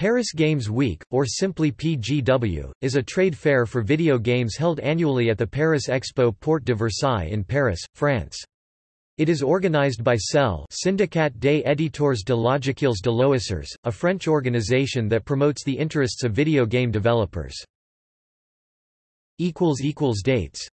Paris Games Week, or simply PGW, is a trade fair for video games held annually at the Paris Expo Porte de Versailles in Paris, France. It is organized by SELL Syndicat des éditeurs de logiciels de loisirs, a French organization that promotes the interests of video game developers. Dates